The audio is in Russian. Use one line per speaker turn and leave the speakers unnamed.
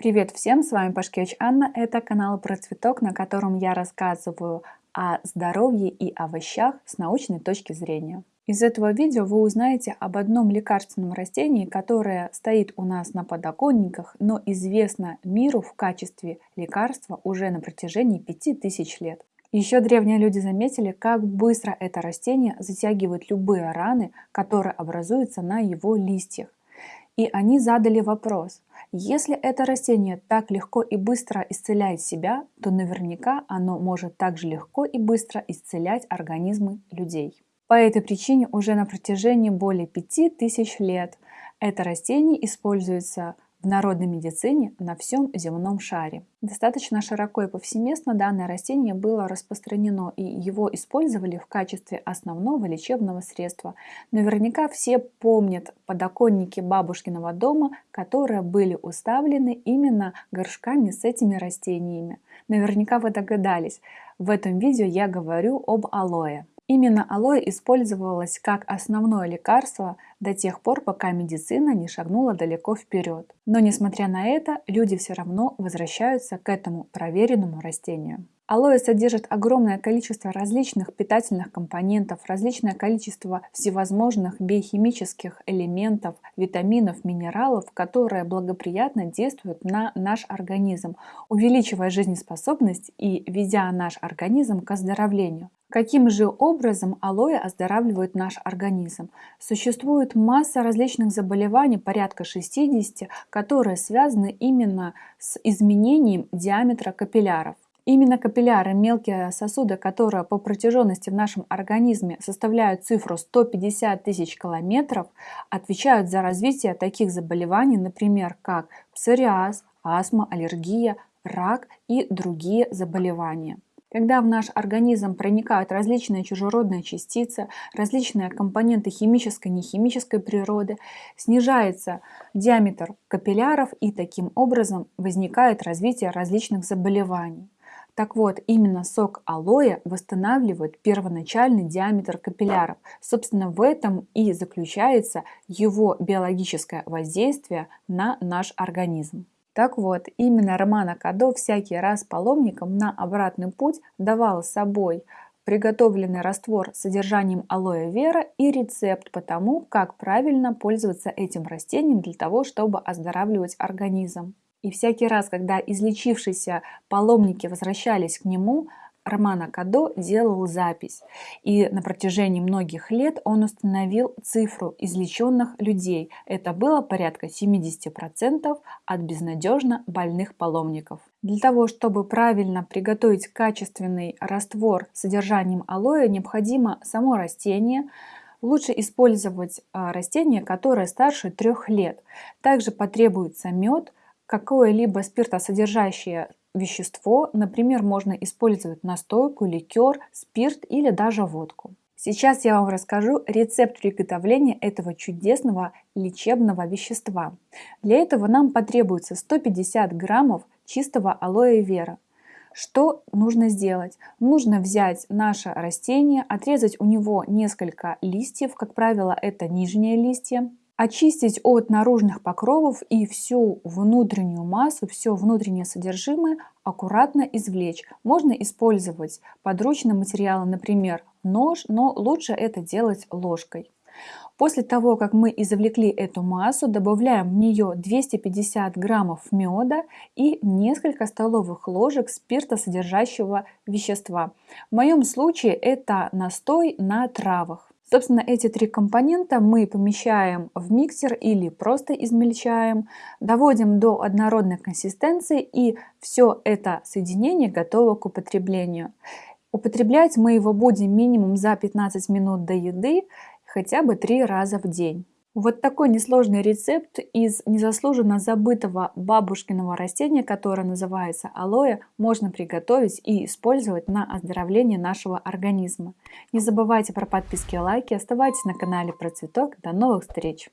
Привет всем, с вами Пашкевич Анна, это канал про цветок, на котором я рассказываю о здоровье и овощах с научной точки зрения. Из этого видео вы узнаете об одном лекарственном растении, которое стоит у нас на подоконниках, но известно миру в качестве лекарства уже на протяжении 5000 лет. Еще древние люди заметили, как быстро это растение затягивает любые раны, которые образуются на его листьях. И они задали вопрос, если это растение так легко и быстро исцеляет себя, то наверняка оно может также легко и быстро исцелять организмы людей. По этой причине уже на протяжении более 5000 лет это растение используется в народной медицине на всем земном шаре. Достаточно широко и повсеместно данное растение было распространено, и его использовали в качестве основного лечебного средства. Наверняка все помнят подоконники бабушкиного дома, которые были уставлены именно горшками с этими растениями. Наверняка вы догадались, в этом видео я говорю об алоэ. Именно алоэ использовалось как основное лекарство до тех пор, пока медицина не шагнула далеко вперед. Но несмотря на это, люди все равно возвращаются к этому проверенному растению. Алоэ содержит огромное количество различных питательных компонентов, различное количество всевозможных биохимических элементов, витаминов, минералов, которые благоприятно действуют на наш организм, увеличивая жизнеспособность и ведя наш организм к оздоровлению. Каким же образом алоэ оздоравливает наш организм? Существует масса различных заболеваний, порядка 60, которые связаны именно с изменением диаметра капилляров. Именно капилляры, мелкие сосуды, которые по протяженности в нашем организме составляют цифру 150 тысяч километров, отвечают за развитие таких заболеваний, например, как псориаз, астма, аллергия, рак и другие заболевания. Когда в наш организм проникают различные чужеродные частицы, различные компоненты химической и нехимической природы, снижается диаметр капилляров и таким образом возникает развитие различных заболеваний. Так вот, именно сок алоэ восстанавливает первоначальный диаметр капилляров. Собственно, в этом и заключается его биологическое воздействие на наш организм. Так вот, именно Романа Кадо всякий раз паломникам на обратный путь давал с собой приготовленный раствор с содержанием алоэ вера и рецепт по тому, как правильно пользоваться этим растением для того, чтобы оздоравливать организм. И всякий раз, когда излечившиеся паломники возвращались к нему, Романа Кадо делал запись, и на протяжении многих лет он установил цифру излеченных людей. Это было порядка 70% от безнадежно больных паломников. Для того, чтобы правильно приготовить качественный раствор с содержанием алоэ, необходимо само растение, Лучше использовать а, растение, которое старше трех лет. Также потребуется мед, какое-либо спиртосодержащее вещество, например, можно использовать настойку, ликер, спирт или даже водку. Сейчас я вам расскажу рецепт приготовления этого чудесного лечебного вещества. Для этого нам потребуется 150 граммов чистого алоэ вера. Что нужно сделать? Нужно взять наше растение, отрезать у него несколько листьев, как правило, это нижние листья, очистить от наружных покровов и всю внутреннюю массу, все внутреннее содержимое аккуратно извлечь. Можно использовать подручные материалы, например, нож, но лучше это делать ложкой. После того, как мы извлекли эту массу, добавляем в нее 250 граммов меда и несколько столовых ложек спирта содержащего вещества. В моем случае это настой на травах. Собственно, эти три компонента мы помещаем в миксер или просто измельчаем, доводим до однородной консистенции и все это соединение готово к употреблению. Употреблять мы его будем минимум за 15 минут до еды, хотя бы три раза в день. Вот такой несложный рецепт из незаслуженно забытого бабушкиного растения, которое называется алоэ, можно приготовить и использовать на оздоровление нашего организма. Не забывайте про подписки и лайки, оставайтесь на канале про цветок. До новых встреч!